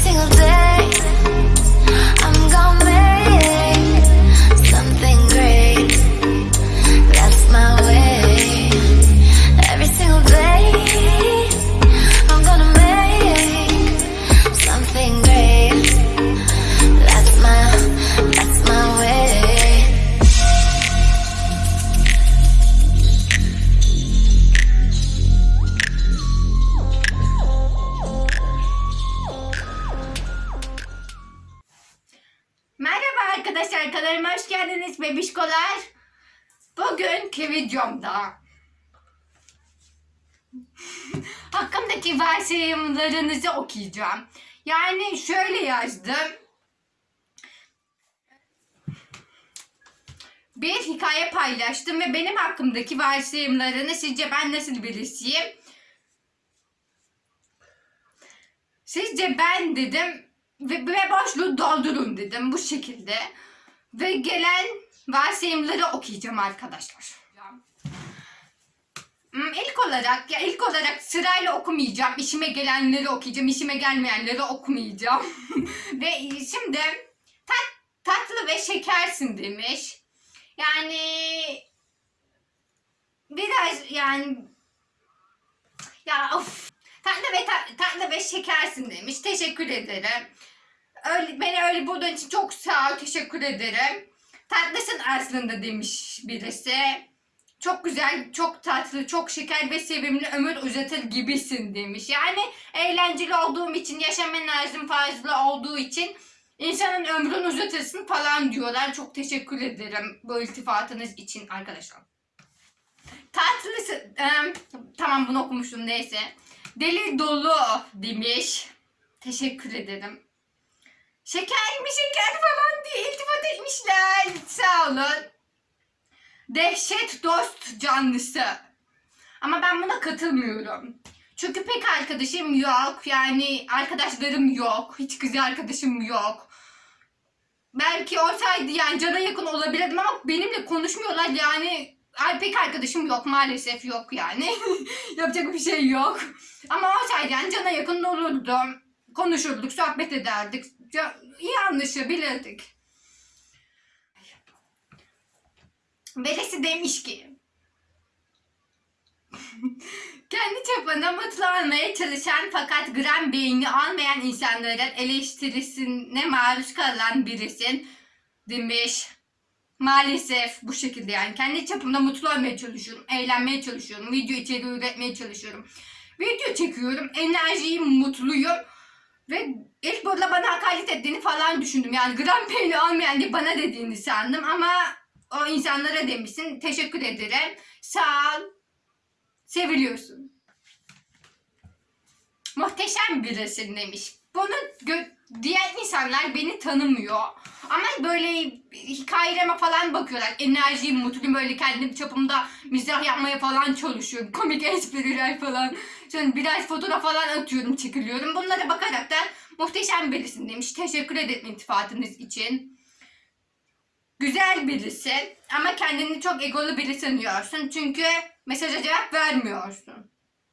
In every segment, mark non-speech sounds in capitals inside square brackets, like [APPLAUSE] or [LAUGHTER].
single day. Hoş geldiniz bebişkolar. Bugünkü videomda [LAUGHS] hakkımdaki varsayımlarınızı okuyacağım. Yani şöyle yazdım. Bir hikaye paylaştım ve benim hakkımdaki varsayımlarını sizce ben nasıl birisiyim? Sizce ben dedim ve, ve boşluğu doldurun dedim bu şekilde. Ve gelen varsayımları okuyacağım arkadaşlar. Hmm, İlk olarak ya ilk olarak sırayla okumayacağım. İşime gelenleri okuyacağım. işime gelmeyenleri okumayacağım. [LAUGHS] ve şimdi tat, tatlı ve şekersin demiş. Yani biraz yani ya of Tatlı ve ta- tatlı ve şekersin demiş. Teşekkür ederim. Öyle, beni öyle bulduğun için çok sağ ol. Teşekkür ederim. Tatlısın aslında demiş birisi. Çok güzel, çok tatlı, çok şeker ve sevimli ömür uzatır gibisin demiş. Yani eğlenceli olduğum için, yaşam enerjim fazla olduğu için insanın ömrünü uzatırsın falan diyorlar. Çok teşekkür ederim bu iltifatınız için arkadaşlar. Tatlısın. Em, tamam bunu okumuştum neyse. Deli dolu demiş. Teşekkür ederim. Şeker mi şeker falan diye iltifat etmişler. Sağ olun. Dehşet dost canlısı. Ama ben buna katılmıyorum. Çünkü pek arkadaşım yok. Yani arkadaşlarım yok. Hiç kız arkadaşım yok. Belki olsaydı yani cana yakın olabilirdim ama benimle konuşmuyorlar yani Ay pek arkadaşım yok maalesef yok yani. [LAUGHS] Yapacak bir şey yok. Ama olsaydı yani cana yakın olurdum. Konuşurduk, sohbet ederdik. İyi anlaşabilirdik. Birisi demiş ki [LAUGHS] kendi çapında mutlu olmaya çalışan fakat gram beyni olmayan insanların eleştirisine maruz kalan birisin demiş. Maalesef bu şekilde yani kendi çapımda mutlu olmaya çalışıyorum, eğlenmeye çalışıyorum, video içeriği üretmeye çalışıyorum. Video çekiyorum, enerjiyim, mutluyum ve ilk burada bana hakaret ettiğini falan düşündüm. Yani gram beyni olmayan diye bana dediğini sandım ama o insanlara demişsin. Teşekkür ederim. Sağ ol. Seviliyorsun. Muhteşem birisin demiş. Bunu diğer insanlar beni tanımıyor. Ama böyle hikayelerime falan bakıyorlar. Enerjiyim, mutluyum böyle kendim çapımda mizah yapmaya falan çalışıyorum. Komik espriler falan. Sonra biraz fotoğraf falan atıyorum, çekiliyorum. Bunlara bakarak da muhteşem birisin demiş. Teşekkür ederim iltifatınız için. Güzel birisi ama kendini çok egolu biri sanıyorsun. Çünkü mesaja cevap vermiyorsun.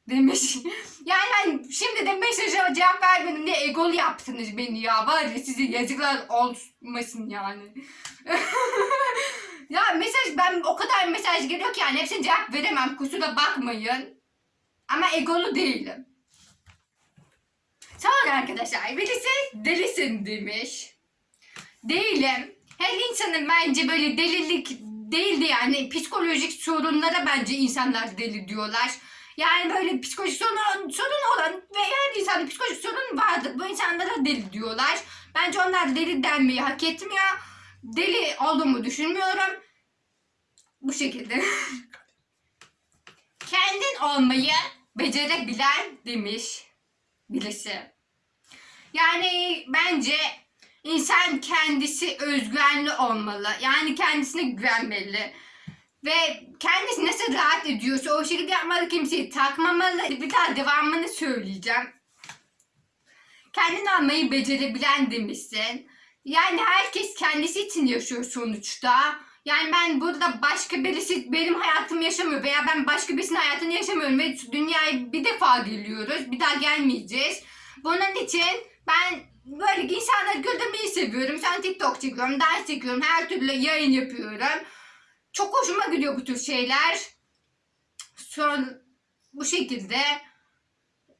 Demiş. Yani ben şimdi de mesaja cevap vermedim diye egolu yaptınız beni ya. Var ya size yazıklar olmasın yani. [LAUGHS] ya mesaj ben o kadar mesaj geliyor ki yani hepsine cevap veremem. Kusura bakmayın. Ama egolu değilim. Sonra arkadaşlar birisi delisin demiş. Değilim. Her insanın bence böyle delilik değildi yani psikolojik sorunlara bence insanlar deli diyorlar. Yani böyle psikolojik sorun, sorun olan ve her insanda psikolojik sorun vardır. Bu insanlara deli diyorlar. Bence onlar deli denmeyi hak etmiyor. Deli olduğumu düşünmüyorum. Bu şekilde. [LAUGHS] Kendin olmayı becerebilen demiş birisi. Yani bence insan kendisi özgüvenli olmalı. Yani kendisine güvenmeli. Ve kendisi nasıl rahat ediyorsa o şekilde yapmalı kimseyi takmamalı. Bir daha devamını söyleyeceğim. Kendini almayı becerebilen demişsin. Yani herkes kendisi için yaşıyor sonuçta. Yani ben burada başka birisi benim hayatımı yaşamıyor veya ben başka birisinin hayatını yaşamıyorum ve dünyaya bir defa geliyoruz. Bir daha gelmeyeceğiz. Bunun için ben böyle insanları güldürmeyi seviyorum. Sen TikTok çekiyorum, ders çekiyorum, her türlü yayın yapıyorum. Çok hoşuma gidiyor bu tür şeyler. Son bu şekilde.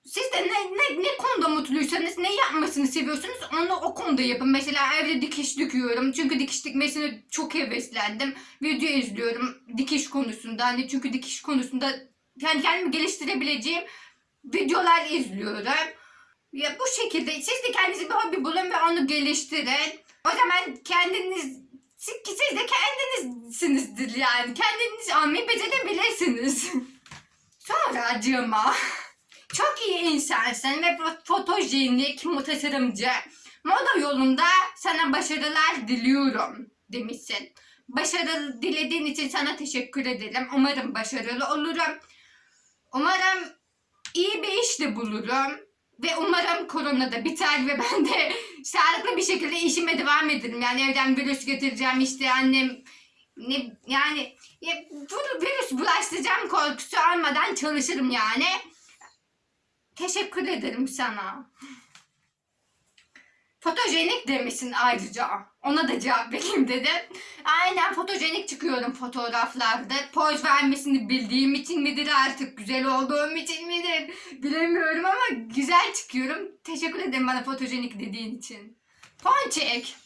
Siz de ne, ne, ne konuda mutluysanız, ne yapmasını seviyorsunuz onu o konuda yapın. Mesela evde dikiş dikiyorum. Çünkü dikiş dikmesine çok heveslendim. Video izliyorum dikiş konusunda. Hani çünkü dikiş konusunda kendi kendimi geliştirebileceğim videolar izliyorum. Ya bu şekilde siz de kendinize bir hobi bulun ve onu geliştirin. O zaman kendiniz siz, de kendinizsinizdir yani. Kendiniz almayı becerebilirsiniz. [LAUGHS] Sonra acıma. Çok iyi insansın ve fo- fotojenik tasarımcı. Moda yolunda sana başarılar diliyorum demişsin. Başarı dilediğin için sana teşekkür ederim. Umarım başarılı olurum. Umarım iyi bir iş de bulurum. Ve umarım korona da biter ve ben de [LAUGHS] sağlıklı bir şekilde işime devam ederim. Yani evden virüs getireceğim işte annem ne yani ya, virüs bulaştıracağım korkusu almadan çalışırım yani. Teşekkür ederim sana. Fotojenik demişsin ayrıca. Ona da cevap vereyim dedim. Aynen fotojenik çıkıyorum fotoğraflarda. Poz vermesini bildiğim için midir artık güzel olduğum için midir bilemiyorum ama güzel çıkıyorum. Teşekkür ederim bana fotojenik dediğin için. Ponçik.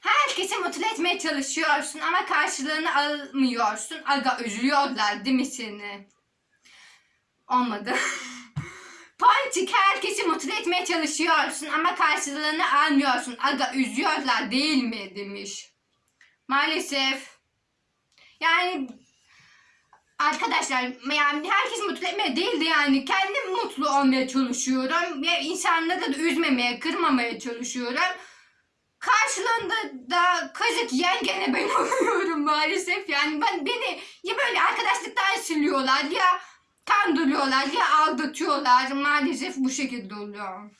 Herkesi mutlu etmeye çalışıyorsun ama karşılığını almıyorsun. Aga üzülüyorlar değil mi seni? Olmadı. [LAUGHS] Ponçik herkesi mutlu etmeye çalışıyorsun ama karşılığını almıyorsun. Aga üzüyorlar değil mi demiş. Maalesef. Yani arkadaşlar yani herkes mutlu etmeye değildi yani. Kendim mutlu olmaya çalışıyorum. Ve insanları da üzmemeye, kırmamaya çalışıyorum. Karşılığında da kazık yiyen gene ben [LAUGHS] oluyorum maalesef. Yani ben beni ya böyle arkadaşlıktan siliyorlar ya kandırıyorlar ya aldatıyorlar. Maalesef bu şekilde oluyor.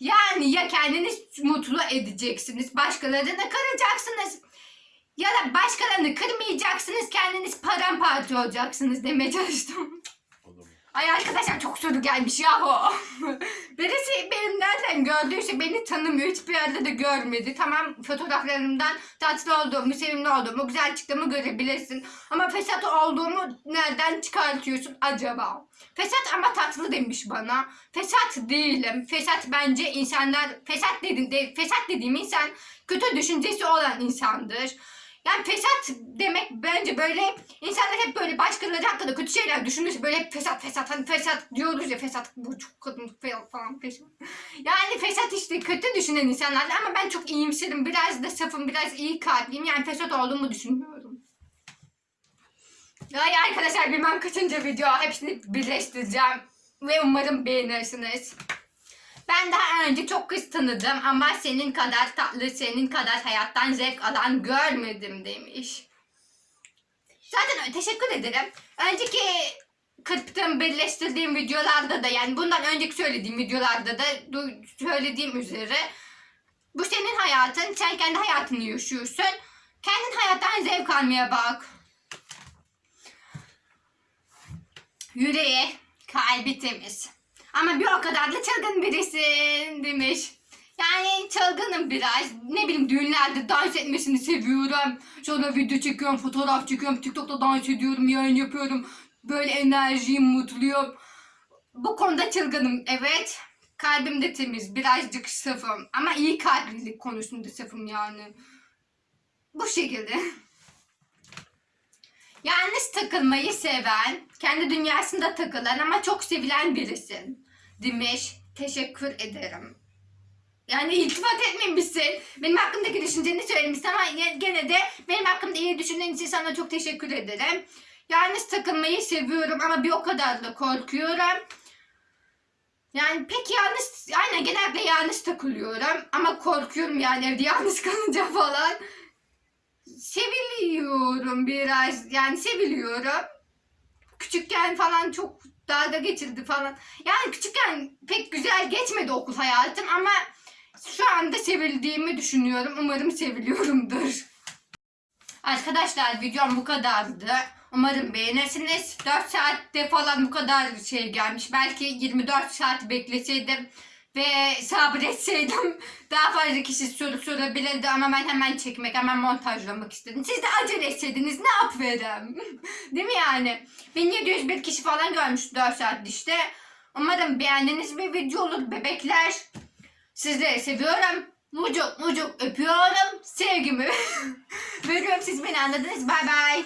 Yani ya kendiniz mutlu edeceksiniz, başkalarını kıracaksınız. Ya da başkalarını kırmayacaksınız, kendiniz paramparça olacaksınız demeye çalıştım. Ay arkadaşlar çok soru gelmiş yahu. [LAUGHS] Birisi benim nereden gördüyse beni tanımıyor. Hiçbir yerde de görmedi. Tamam fotoğraflarımdan tatlı olduğumu, sevimli olduğumu, güzel çıktığımı görebilirsin. Ama fesat olduğumu nereden çıkartıyorsun acaba? Fesat ama tatlı demiş bana. Fesat değilim. Fesat bence insanlar, fesat dediğim, fesat dediğim insan kötü düşüncesi olan insandır. Yani fesat demek bence böyle insanlar hep böyle başkaları hakkında kötü şeyler düşünür. Böyle hep fesat fesat hani fesat diyoruz ya fesat bu çok kadın falan fesat. Yani fesat işte kötü düşünen insanlar ama ben çok iyimserim. Biraz da safım biraz iyi kalpliyim. Yani fesat olduğumu düşünmüyorum. Yani arkadaşlar bilmem kaçıncı video hepsini birleştireceğim. Ve umarım beğenirsiniz. Ben daha önce çok kız tanıdım ama senin kadar tatlı, senin kadar hayattan zevk alan görmedim demiş. Zaten teşekkür ederim. Önceki kırptığım, birleştirdiğim videolarda da yani bundan önceki söylediğim videolarda da söylediğim üzere bu senin hayatın, sen kendi hayatını yaşıyorsun. Kendin hayattan zevk almaya bak. Yüreği, kalbi temiz. Ama bir o kadar da çılgın birisin demiş. Yani çılgınım biraz. Ne bileyim düğünlerde dans etmesini seviyorum. Sonra video çekiyorum, fotoğraf çekiyorum. TikTok'ta dans ediyorum, yayın yapıyorum. Böyle enerjiyim, mutluyum. Bu konuda çılgınım evet. Kalbim de temiz, birazcık safım. Ama iyi kalplilik konusunda safım yani. Bu şekilde. [LAUGHS] Yalnız takılmayı seven, kendi dünyasında takılan ama çok sevilen birisin. Demiş. Teşekkür ederim. Yani iltifat etmemişsin. Benim hakkımdaki düşünceni söylemişsin ama gene de benim hakkımda iyi düşündüğün için sana çok teşekkür ederim. Yalnız takılmayı seviyorum ama bir o kadar da korkuyorum. Yani pek yalnız, aynen genelde yalnız takılıyorum ama korkuyorum yani evde yalnız [LAUGHS] kalınca falan seviliyorum biraz yani seviliyorum. Küçükken falan çok dalga geçildi falan. Yani küçükken pek güzel geçmedi okul hayatım ama şu anda sevildiğimi düşünüyorum. Umarım seviliyorumdur. Arkadaşlar videom bu kadardı. Umarım beğenirsiniz. 4 saatte falan bu kadar şey gelmiş. Belki 24 saat bekleseydim Ve sabretseydim [LAUGHS] daha fazla kişi soru sorabilirdi ama ben hemen çekmek, hemen montajlamak istedim. Siz de acele etseydiniz ne yaparım? [LAUGHS] Değil mi yani? 1701 kişi falan görmüş 4 saat işte. Umarım beğendiğiniz bir video olur bebekler. Sizleri seviyorum. Mucuk mucuk öpüyorum. Sevgimi [LAUGHS] veriyorum. Siz beni anladınız. Bay bay.